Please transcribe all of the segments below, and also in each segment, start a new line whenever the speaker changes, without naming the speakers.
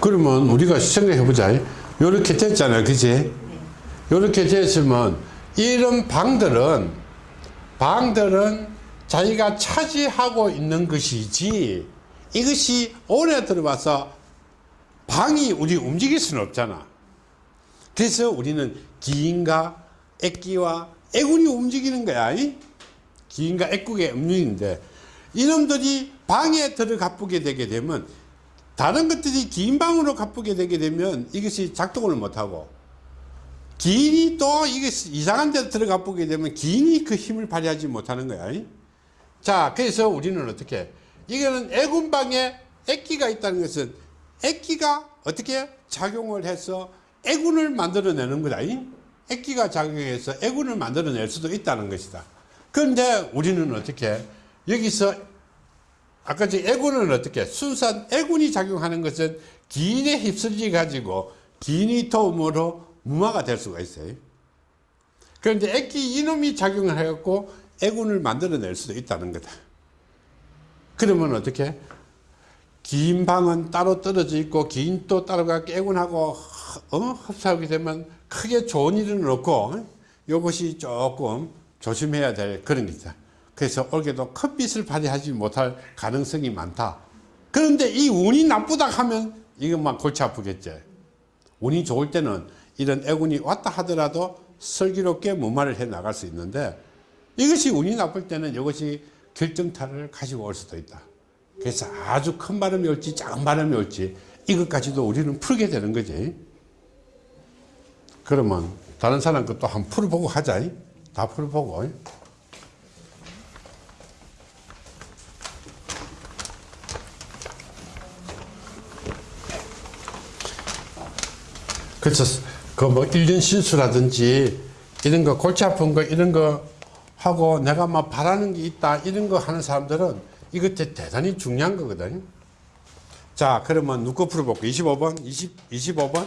그러면 우리가 생각해 보자. 요렇게 됐잖아요. 그지? 요렇게 됐으면 이런 방들은 방들은 자기가 차지하고 있는 것이지 이것이 온에 들어와서 방이 우리 움직일 수는 없잖아. 그래서 우리는 기인과 액기와 애군이 움직이는 거야. 이? 기인과 액국의 움직이는데 이놈들이 방에 들어가쁘게 되게 되면 다른 것들이 긴 방으로 가쁘게 되게 되면 이것이 작동을 못하고 기인이 또 이게 이상한 데 들어가쁘게 되면 기인이 그 힘을 발휘하지 못하는 거야. 이? 자, 그래서 우리는 어떻게 이거는 애군방에 액기가 있다는 것은 액기가 어떻게 작용을 해서 애군을 만들어내는 거다. 이? 액기가 작용해서 애군을 만들어낼 수도 있다는 것이다. 그런데 우리는 어떻게 여기서 아까 저 애군은 어떻게 순수한 애군이 작용하는 것은 기인에 휩쓸리 가지고 기인의 도움으로 무마가 될 수가 있어요. 그런데 액기 이놈이 작용을 해갖고 애군을 만들어낼 수도 있다는 거다. 그러면 어떻게? 긴 방은 따로 떨어져 있고 긴 또 따로 가게 애군하고 어? 흡사하게 되면 크게 좋은 일은 없고 이것이 조금 조심해야 될 그런 게있다. 그래서 올해도 큰 빛을 발휘하지 못할 가능성이 많다. 그런데 이 운이 나쁘다 하면 이것만 골치 아프겠지. 운이 좋을 때는 이런 애군이 왔다 하더라도 슬기롭게 무마를 해 나갈 수 있는데 이것이 운이 나쁠 때는 이것이 결정타를 가지고 올 수도 있다. 그래서 아주 큰 바람이 올지 작은 바람이 올지 이것까지도 우리는 풀게 되는 거지. 그러면 다른 사람 것도 한번 풀어보고 하자. 다 풀어보고. 그래서 그뭐 일년 실수라든지 이런 거 골치 아픈 거 이런 거 하고 내가 막 바라는 게 있다 이런 거 하는 사람들은 이것 대단히 중요한 거거든. 자 그러면 누구 풀어볼까? 25번, 20, 25번,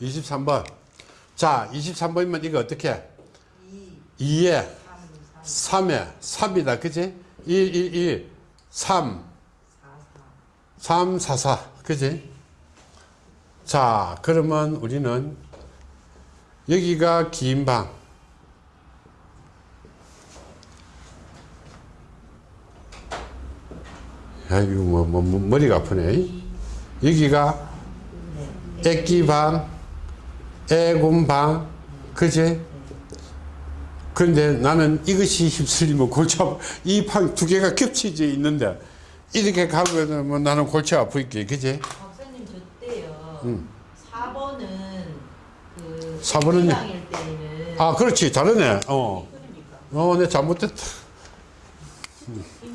23번. 자 23번이면 이거 어떻게? 2에 3에 3이다 그지? 1, 1, 1, 3, 3, 4, 4 그지? 자 그러면 우리는 여기가 긴 방. 아이고 뭐, 뭐, 뭐 머리가 아프네. 여기가 애기방 애군방 그제? 그런데 나는 이것이 휩쓸리면 골치 이방 두 개가 겹치져 있는데 이렇게 가고 뭐 나는 골치 아프겠지 그제. 음.
4번은 그
4번은 요?
일 때는
아 그렇지 다르네 어.
그러니까
어, 내 잘못됐다.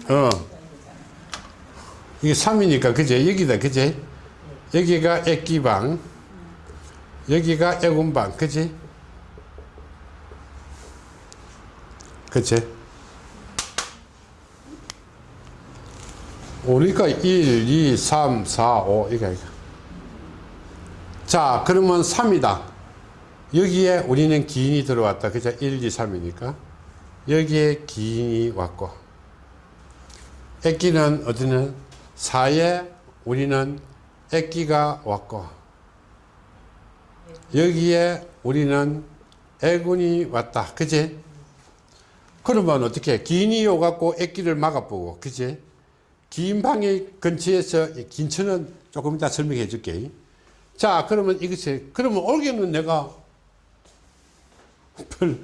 어. 이게 3이니까, 그제? 여기다, 그제? 여기가 액기방, 여기가 애군방, 그지? 그치? 우리가 1, 2, 3, 4, 5, 이거, 이거. 자, 그러면 3이다. 여기에 우리는 기인이 들어왔다. 그죠? 1, 2, 3이니까. 여기에 기인이 왔고. 액기는 어디는 4에 우리는 액기가 왔고. 여기에 우리는 애군이 왔다. 그지? 그러면 어떻게? 기인이 오갖고 액기를 막아보고. 그지? 긴 방의 근처에서 긴처는 조금 이따 설명해 줄게. 자, 그러면 이것이, 그러면 올게는 내가 별,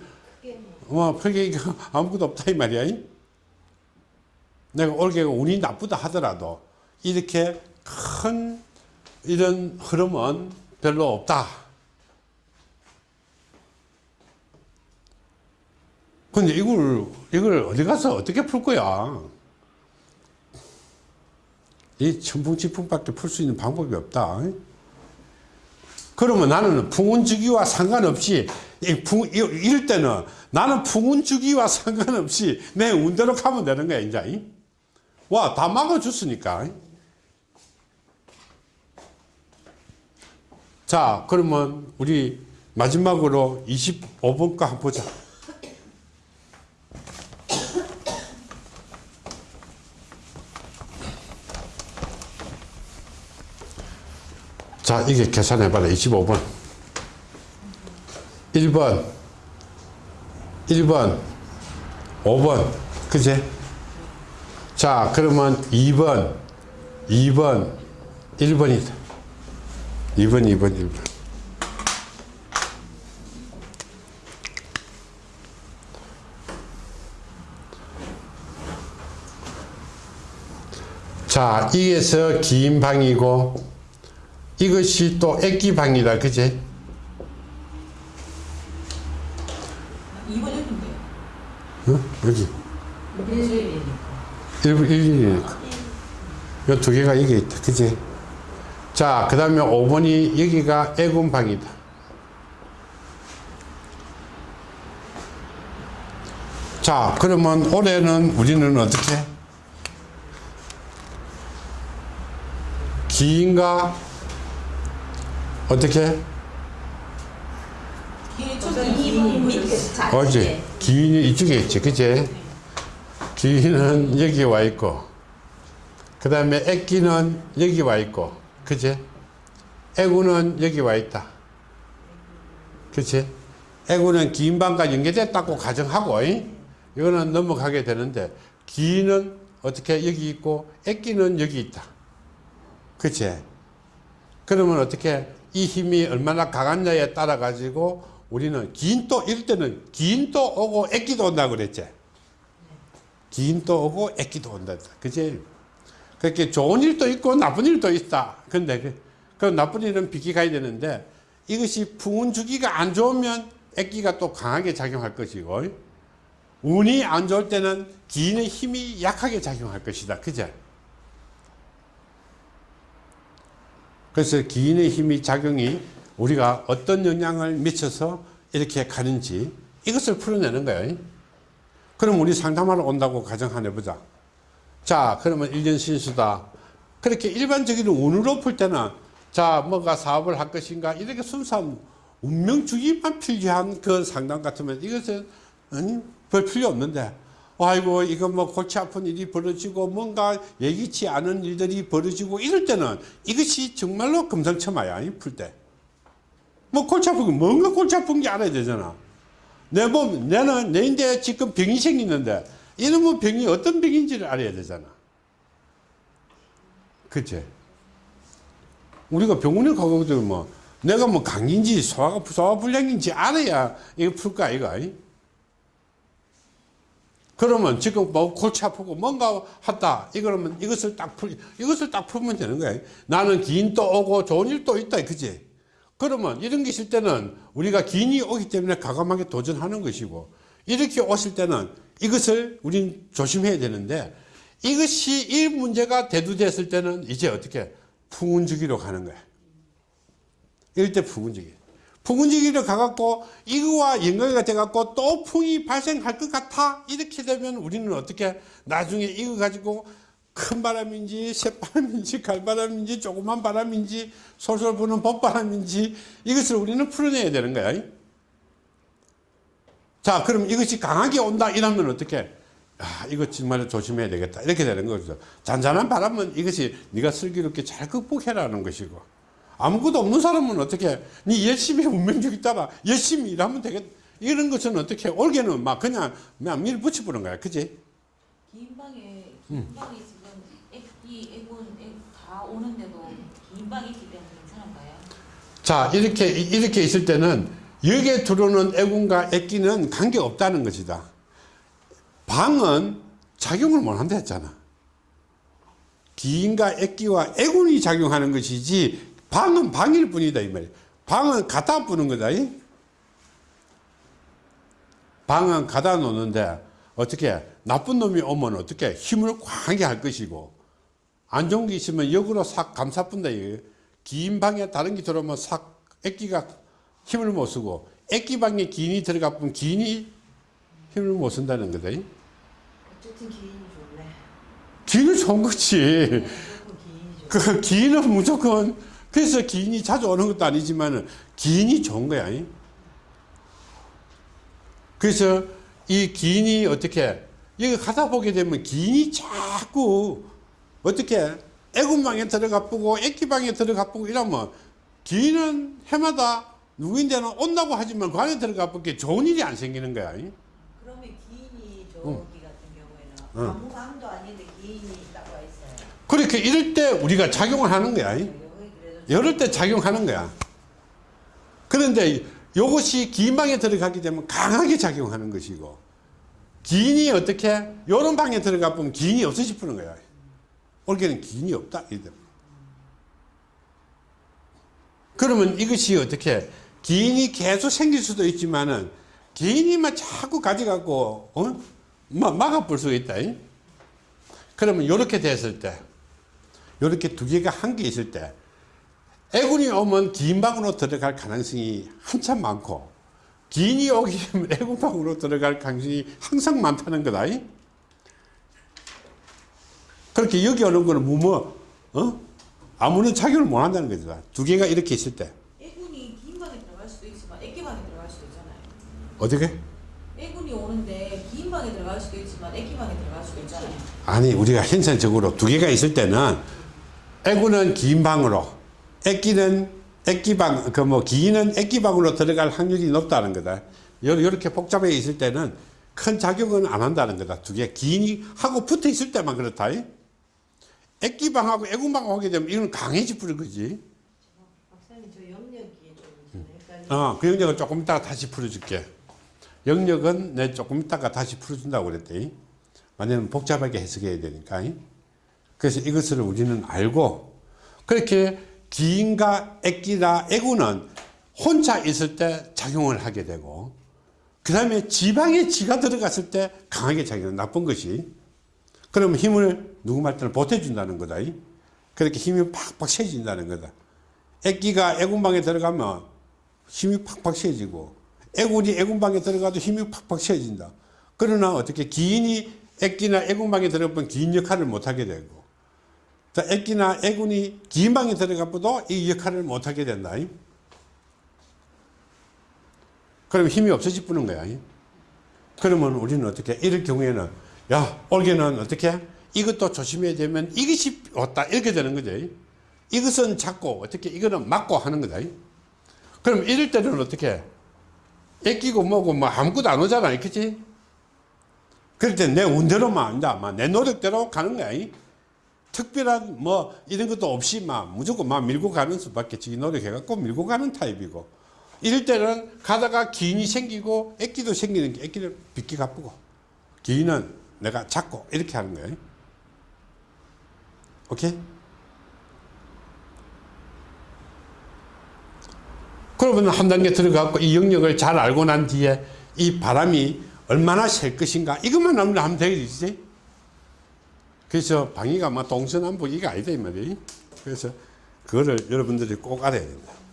어, 별게 아무것도 없다, 이 말이야. 내가 올게가 운이 나쁘다 하더라도 이렇게 큰 이런 흐름은 별로 없다. 근데 이걸, 이걸 어디 가서 어떻게 풀 거야? 이 천풍지풍밖에 풀 수 있는 방법이 없다. 그러면 나는 풍운주기와 상관없이 이 풍, 이럴 때는 나는 풍운주기와 상관없이 내 운대로 가면 되는 거야 이제 와 다 막아줬으니까. 자 그러면 우리 마지막으로 25번가 한번 보자 자, 이게 계산해봐라. 25번. 1번. 1번. 5번. 그제? 자, 그러면 2번. 2번. 1번이다. 2번, 2번, 1번. 자, 이게서 긴 방이고, 이것이 또 액기방이다. 그제?
2번 여기인데.
어? 여기.
일주일이니까.
1분 1일이니까. 요두 개가 여기 있다. 그지? 자, 그 다음에 5번이 여기가 애군방이다. 자, 그러면 올해는 우리는 어떻게? 기인가? 어떻게? 어지? 기인이 이쪽에 있지. 그지? 기인은 여기 와 있고, 그 다음에 애기는 여기 와 있고, 그지? 애구는 여기 와 있다. 그치? 애구는 기인방과 연계됐다고 가정하고, 이? 이거는 넘어가게 되는데, 기인은 어떻게 여기 있고, 애기는 여기 있다. 그치? 그러면 어떻게, 이 힘이 얼마나 강한냐에 따라 가지고, 우리는 기인도, 이럴 때는 기인도 오고 애기도 온다 그랬지? 기인도 오고 애기도 온다. 그치? 그렇게 좋은 일도 있고 나쁜 일도 있다. 근데 그, 그 나쁜 일은 비기 가야 되는데 이것이 풍운 주기가 안 좋으면 액기가 또 강하게 작용할 것이고 운이 안 좋을 때는 기인의 힘이 약하게 작용할 것이다. 그죠? 그래서 기인의 힘이 작용이 우리가 어떤 영향을 미쳐서 이렇게 가는지 이것을 풀어내는 거예요. 그럼 우리 상담하러 온다고 가정 하나 해보자. 자, 그러면 일년 신수다. 그렇게 일반적인 운으로 풀 때는 자, 뭐가 사업을 할 것인가 이렇게 순수한 운명주의만 필요한 그 상담 같으면 이것은 별 필요 없는데 아이고 이거 뭐 골치 아픈 일이 벌어지고 뭔가 예기치 않은 일들이 벌어지고 이럴 때는 이것이 정말로 금상첨화야 이풀 때. 뭐 골치 아프고 뭔가 골치 아픈 게 알아야 되잖아. 내 몸, 내는 내인데 지금 병이 생기는데 이놈의 병이 어떤 병인지를 알아야 되잖아. 그치? 우리가 병원에 가거든 뭐 내가 뭐 감기인지 소화, 소화불량인지 알아야 이거 풀 거야 이거. 그러면 지금 뭐 골치 아프고 뭔가 하다 이거면 이것을 딱 풀, 이것을 딱 풀면 되는 거야. 나는 귀인도 오고 좋은 일도 있다. 그지? 그러면 이런 게 있을 때는 우리가 귀인이 오기 때문에 과감하게 도전하는 것이고 이렇게 오실 때는 이것을 우린 조심해야 되는데 이것이 이 문제가 대두됐을 때는 이제 어떻게 풍운주기로 가는 거야. 이럴 때 풍운주기. 풍운주기로 가갖고 이거와 연관이 돼갖고 또 풍이 발생할 것 같아. 이렇게 되면 우리는 어떻게 나중에 이거 가지고 큰 바람인지 새바람인지 갈바람인지 조그만 바람인지 솔솔 부는 봄바람인지 이것을 우리는 풀어내야 되는 거야. 자, 그럼 이것이 강하게 온다 이러면 어떻게? 아, 이거 정말 조심해야 되겠다. 이렇게 되는 거죠. 잔잔한 바람은 이것이 네가 슬기롭게 잘 극복해라는 것이고 아무것도 없는 사람은 어떻게 네 열심히 운명주기 따라 열심히 일하면 되겠다. 이런 것은 어떻게 올게는 막 그냥 그냥 밀 붙여보는 거야. 그지?
긴 방에 긴 방에 지금 애기 애군 애다 오는데도 긴 방이 있기 때문에 괜찮은가요?
자, 이렇게, 이렇게 있을 때는 여기에 들어오는 애군과 애기는 관계없다는 것이다. 방은 작용을 못 한다 했잖아. 기인과 애기와 애군이 작용하는 것이지 방은 방일 뿐이다 이 말이야. 방은 갖다 부는 거다. 이? 방은 갖다 놓는데 어떻게 나쁜 놈이 오면 어떻게 힘을 강하게 할 것이고 안 좋은 게 있으면 역으로 싹 감싸뿐다. 이거예요. 긴 방에 다른 게 들어오면 싹 액기가 힘을 못 쓰고 액기 방에 기인이 들어가 보면 기인이 힘을 못 쓴다는 거다.
어쨌든 기인이 좋네.
기인은 좋은 거지. 그 기인은 무조건 그래서 기인이 자주 오는 것도 아니지만 기인이 좋은 거야. 그래서 이 기인이 어떻게 여기 가다 보게 되면 기인이 자꾸 어떻게 애군방에 들어가 보고 애기방에 들어가 보고 이러면 기인은 해마다 누구인데는 온다고 하지만 그 안에 들어가 보기 좋은 일이 안 생기는 거야.
그러면 기인이 저기
응.
같은 경우에는
응.
아무 방도 아닌데 기인이 딱와 있어요.
그렇게 이럴 때 우리가 작용을 하는 거야. 이럴 때 작용하는 거야. 그런데 이것이 기인방에 들어가게 되면 강하게 작용하는 것이고 기인이 어떻게 이런 방에 들어가 보면 기인이 없어져 푸는 거야. 올게는 기인이 없다. 이래. 그러면 이것이 어떻게 기인이 계속 생길 수도 있지만은 기인이만 자꾸 가져가고 어? 막 막아볼 수가 있다. 잉? 그러면 이렇게 됐을 때 이렇게 두 개가 한 개 있을 때 애군이 오면 기인방으로 들어갈 가능성이 한참 많고 기인이 오게 되면 애군 방으로 들어갈 가능성이 항상 많다는 거다. 잉? 그렇게 여기 오는 거는 뭐뭐 어? 아무런 작용을 못 한다는 거죠. 두 개가 이렇게 있을 때
애군이 긴 방에 들어갈 수도 있지만 애기 방에 들어갈 수도 있잖아요.
어떻게?
애군이 오는데 긴 방에 들어갈 수도 있지만 애기 방에 들어갈 수도 있잖아요.
아니 우리가 현상적으로 두 개가 있을 때는 애구는 기인방으로 애기는 애기방 그 뭐 기인은 애기방으로 들어갈 확률이 높다는 거다. 요- 요렇게 복잡해 있을 때는 큰 작용은 안 한다는 거다. 두 개 기인이 하고 붙어 있을 때만 그렇다. 애기방하고 애군방하고 하게 되면 이건 강해져 버릴 거지.
박사님 저 영역이 좀 헷갈리는
어, 그 영역은 조금 이따가 다시 풀어줄게. 영역은 내 조금 이따가 다시 풀어준다고 그랬대. 왜냐면 복잡하게 해석해야 되니까. 그래서 이것을 우리는 알고, 그렇게 기인과 애기나 애구는 혼자 있을 때 작용을 하게 되고, 그 다음에 지방에 지가 들어갔을 때 강하게 작용, 나쁜 것이. 그러면 힘을 누구 말 때는 보태준다는 거다. 그렇게 힘이 팍팍 세진다는 거다. 애기가 애군방에 들어가면 힘이 팍팍 세지고 애군이 애군방에 들어가도 힘이 팍팍 세진다. 그러나 어떻게 기인이 애기나 애군방에 들어가면 기인 역할을 못하게 되고 또 애기나 애군이 기인방에 들어가도 이 역할을 못하게 된다. 그럼 힘이 없어지 뿌는 거야. 그러면 우리는 어떻게 이럴 경우에는 야 올게는 어떻게 이것도 조심해야 되면 이것이 왔다 이렇게 되는 거죠. 이것은 잡고 어떻게 이거는 막고 하는 거다. 그럼 이럴 때는 어떻게 애끼고 뭐고 뭐 아무것도 안 오잖아. 그치? 그럴 때 내 운대로만 막내 노력대로 가는 거야. 특별한 뭐 이런 것도 없이 막 무조건 막 밀고 가는 수밖에 지기 노력해갖고 밀고 가는 타입이고 이럴 때는 가다가 기인이 생기고 애기도 생기는 게 애기를 빗기 가쁘고 기인은 내가 잡고 이렇게 하는 거야. 오케이? 그러면 한 단계 들어가고 이 영역을 잘 알고 난 뒤에 이 바람이 얼마나 셀 것인가 이것만 하면 되겠지. 그래서 방위가 막 동서남북 이게 아니다 이 말이에요. 그래서 그거를 여러분들이 꼭 알아야 된다.